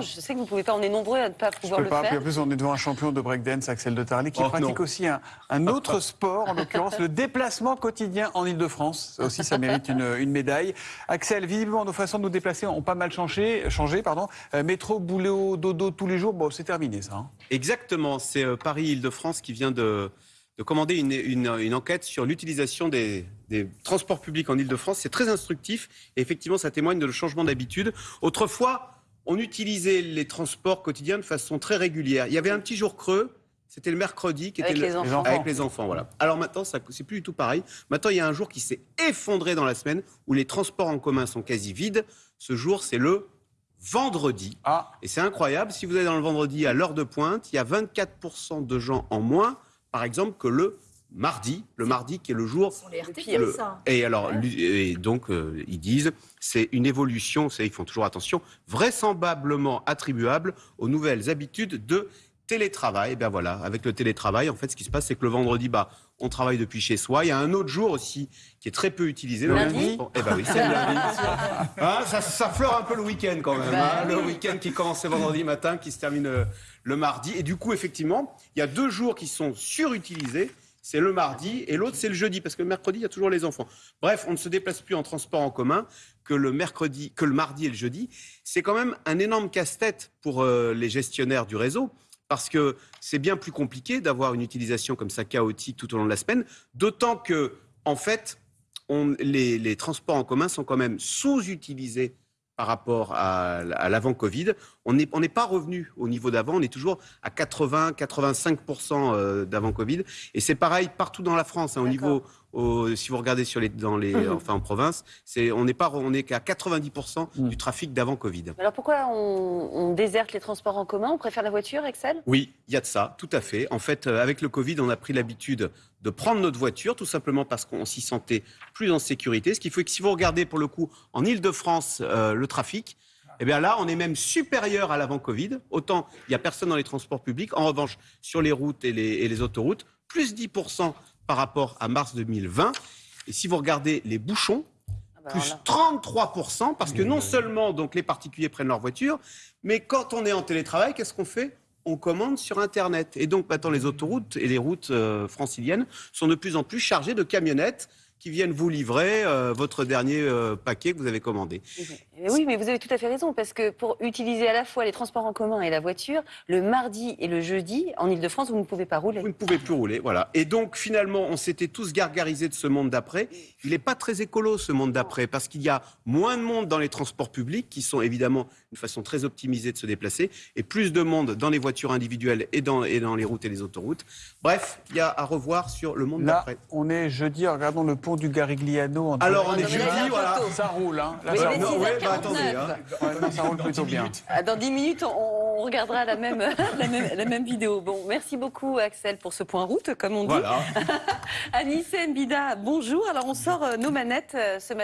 Je sais que vous ne pouvez pas, on est nombreux à ne pas Je pouvoir peux le pas. Puis faire. en plus, on est devant un champion de breakdance, Axel de Tarly, qui Oh, pratique non. aussi un, un autre sport, en l'occurrence le déplacement quotidien en Ile-de-France. Ça aussi, ça mérite une, une médaille. Axel, visiblement, nos façons de nous déplacer ont pas mal changé. changé pardon. Euh, métro, boulot, dodo tous les jours, bon, c'est terminé ça. hein. Exactement, c'est euh, Paris-Île-de-France qui vient de, de commander une, une- une enquête sur l'utilisation des, des transports publics en Île-de-France. C'est très instructif et effectivement, ça témoigne de le changement d'habitude. Autrefois, on utilisait les transports quotidiens de façon très régulière. Il y avait un petit jour creux, c'était le mercredi, qui Avec était les le- enfants. avec les enfants. Voilà. Alors maintenant, ça- c'est plus du tout pareil. Maintenant, il y a un jour qui s'est effondré dans la semaine où les transports en commun sont quasi vides. Ce jour, c'est le vendredi. Ah, Et c'est incroyable, si vous allez dans le vendredi à l'heure de pointe, il y a 24% de gens en moins, par exemple, que le mardi. Le mardi qui est le jour. Ce sont les RTT, pire. le- ça. Et alors, et donc, euh, ils disent, c'est une évolution, ils font toujours attention, vraisemblablement attribuable aux nouvelles habitudes de télétravail. Et bien voilà, avec le télétravail, en fait, ce qui se passe, c'est que le vendredi, bah, on travaille depuis chez soi. Il y a un autre jour aussi qui est très peu utilisé. Le lundi Bon, Eh ben oui, c'est le lundi. Hein, ça, ça fleure un peu le week-end quand même. Bah hein, le week-end qui commence le vendredi matin, qui se termine euh, le mardi. Et du coup, effectivement, il y a deux jours qui sont surutilisés. C'est le mardi et l'autre, c'est le jeudi, parce que le mercredi, il y a toujours les enfants. Bref, on ne se déplace plus en transport en commun que le mercredi, que le mardi et le jeudi. C'est quand même un énorme casse-tête pour euh, les gestionnaires du réseau. Parce que c'est bien plus compliqué d'avoir une utilisation comme ça chaotique tout au long de la semaine, d'autant que, en fait, les transports en commun sont quand même sous-utilisés par rapport à, à l'avant-Covid. On n'est on pas revenu au niveau d'avant, on est toujours à 80-85% euh, d'avant-Covid. Et c'est pareil partout dans la France, hein, au niveau, au- si vous regardez sur les, dans les, Mhm. enfin en province, c'est on n'est pas, on est qu'à 90% Mhm. du trafic d'avant-Covid. Alors pourquoi on, on déserte les transports en commun? On préfère la voiture, Excel Oui, il y a de ça, tout à fait. En fait, euh, avec le Covid, on a pris l'habitude de prendre notre voiture, tout simplement parce qu'on s'y sentait plus en sécurité. Ce qui fait que si vous regardez pour le coup en Ile-de-France euh, le trafic, eh bien là, on est même supérieur à l'avant-Covid. Autant il n'y a personne dans les transports publics. En revanche, sur les routes et les, et les autoroutes, plus 10% par rapport à mars 2020. Et si vous regardez les bouchons, Ah bah plus là. 33%, parce que non seulement donc les particuliers prennent leur voiture, mais quand on est en télétravail, qu'est-ce qu'on fait? On commande sur Internet. Et donc maintenant, les autoroutes et les routes euh, franciliennes sont de plus en plus chargées de camionnettes qui viennent vous livrer euh, votre dernier euh, paquet que vous avez commandé. Mais oui, mais vous avez tout à fait raison, parce que pour utiliser à la fois les transports en commun et la voiture, le mardi et le jeudi, en Ile-de-France, vous ne pouvez pas rouler. Vous ne pouvez plus rouler, voilà. Et donc finalement, on s'était tous gargarisés de ce monde d'après. Il n'est pas très écolo ce monde d'après, parce qu'il y a moins de monde dans les transports publics, qui sont évidemment une façon très optimisée de se déplacer, et plus de monde dans les voitures individuelles et dans, et dans les routes et les autoroutes. Bref, il y a à revoir sur le monde là, d'après. on est jeudi, regardons le du Garigliano. en Alors on Ah, est jeudi, voilà. Ça roule, hein. Là, Oui, ça roule. c'est- ouais, 6h49. bah, attendez, hein. Ouais, non, ça roule plutôt bien. Ah, Dans 10 minutes, on, on regardera la même, la, même, la même vidéo. Bon, merci beaucoup Axel pour ce point route, comme on dit. Voilà. Anissé Mbida, bonjour. Alors on sort euh, nos manettes euh, ce matin.